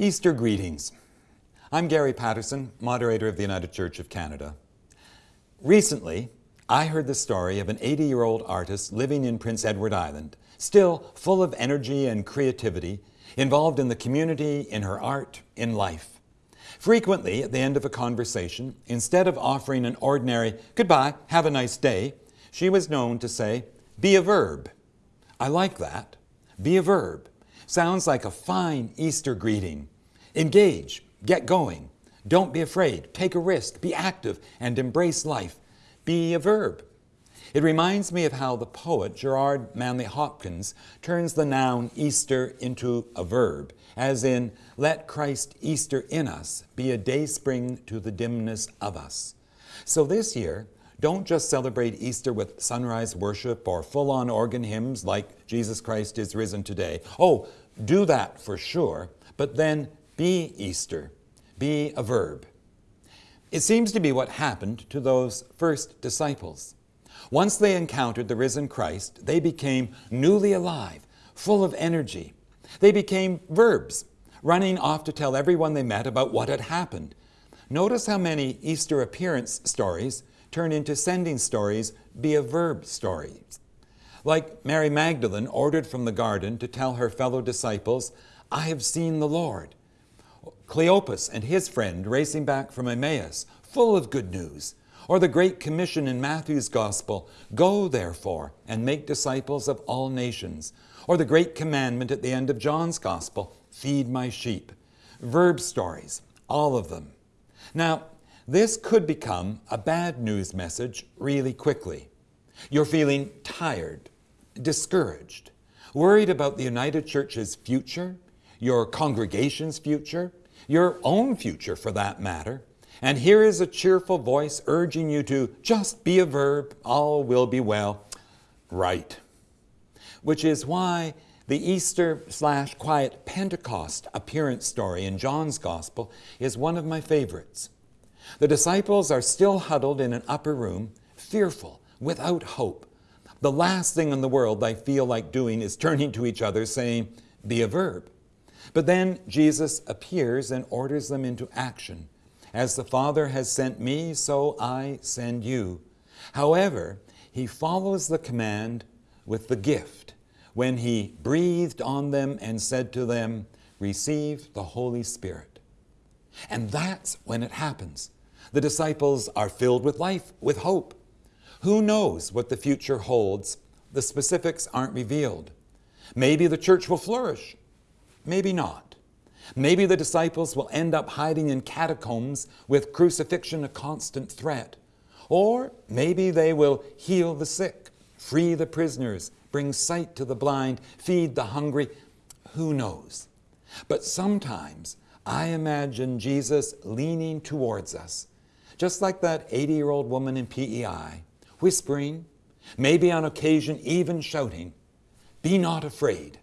Easter greetings. I'm Gary Patterson, moderator of the United Church of Canada. Recently, I heard the story of an 80-year-old artist living in Prince Edward Island, still full of energy and creativity, involved in the community, in her art, in life. Frequently, at the end of a conversation, instead of offering an ordinary, goodbye, have a nice day, she was known to say, be a verb. I like that. Be a verb. Sounds like a fine Easter greeting. Engage, get going. Don't be afraid, take a risk, be active, and embrace life. Be a verb. It reminds me of how the poet Gerard Manley Hopkins turns the noun Easter into a verb, as in, let Christ Easter in us be a day spring to the dimness of us. So this year, don't just celebrate Easter with sunrise worship or full-on organ hymns like Jesus Christ is risen today. Oh, do that for sure, but then be Easter. Be a verb. It seems to be what happened to those first disciples. Once they encountered the risen Christ, they became newly alive, full of energy. They became verbs, running off to tell everyone they met about what had happened. Notice how many Easter appearance stories turn into sending stories be a verb story. Like Mary Magdalene ordered from the garden to tell her fellow disciples, I have seen the Lord. Cleopas and his friend racing back from Emmaus, full of good news. Or the Great Commission in Matthew's Gospel, Go therefore and make disciples of all nations. Or the Great Commandment at the end of John's Gospel, Feed my sheep. Verb stories, all of them. Now, this could become a bad news message really quickly. You're feeling tired, discouraged, worried about the United Church's future, your congregation's future, your own future for that matter. And here is a cheerful voice urging you to just be a verb, all will be well. Right. Which is why the Easter slash quiet Pentecost appearance story in John's Gospel is one of my favorites. The disciples are still huddled in an upper room, fearful, without hope. The last thing in the world they feel like doing is turning to each other saying, be a verb. But then Jesus appears and orders them into action. As the Father has sent me, so I send you. However, he follows the command with the gift when he breathed on them and said to them, receive the Holy Spirit. And that's when it happens. The disciples are filled with life, with hope. Who knows what the future holds? The specifics aren't revealed. Maybe the church will flourish. Maybe not. Maybe the disciples will end up hiding in catacombs with crucifixion a constant threat. Or maybe they will heal the sick, free the prisoners, bring sight to the blind, feed the hungry. Who knows? But sometimes I imagine Jesus leaning towards us, just like that 80-year-old woman in PEI, whispering, maybe on occasion even shouting, be not afraid.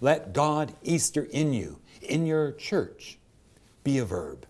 Let God Easter in you, in your church, be a verb.